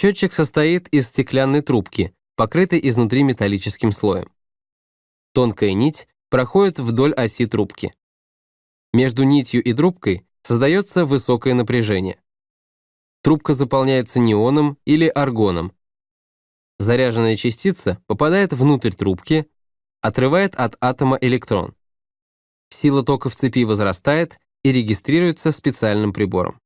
Счетчик состоит из стеклянной трубки, покрытой изнутри металлическим слоем. Тонкая нить проходит вдоль оси трубки. Между нитью и трубкой создается высокое напряжение. Трубка заполняется неоном или аргоном. Заряженная частица попадает внутрь трубки, отрывает от атома электрон. Сила тока в цепи возрастает и регистрируется специальным прибором.